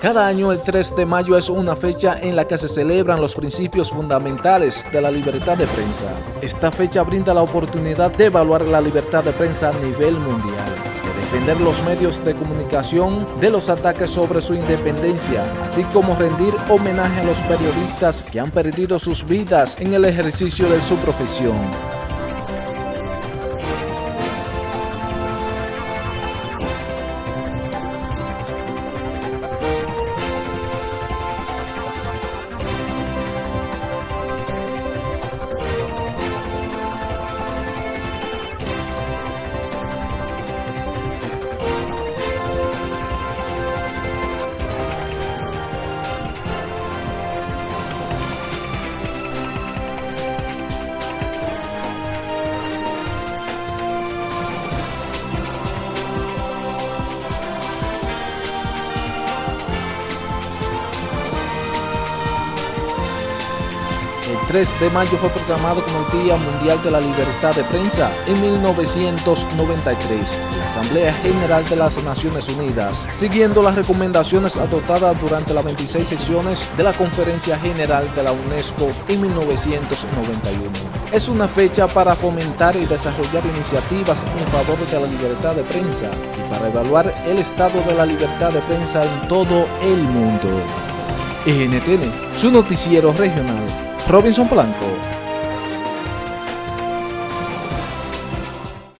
Cada año el 3 de mayo es una fecha en la que se celebran los principios fundamentales de la libertad de prensa. Esta fecha brinda la oportunidad de evaluar la libertad de prensa a nivel mundial, de defender los medios de comunicación de los ataques sobre su independencia, así como rendir homenaje a los periodistas que han perdido sus vidas en el ejercicio de su profesión. El 3 de mayo fue proclamado como el Día Mundial de la Libertad de Prensa en 1993 en la Asamblea General de las Naciones Unidas, siguiendo las recomendaciones adoptadas durante las 26 sesiones de la Conferencia General de la UNESCO en 1991. Es una fecha para fomentar y desarrollar iniciativas en favor de la libertad de prensa y para evaluar el estado de la libertad de prensa en todo el mundo. NTN, su noticiero regional Robinson Blanco.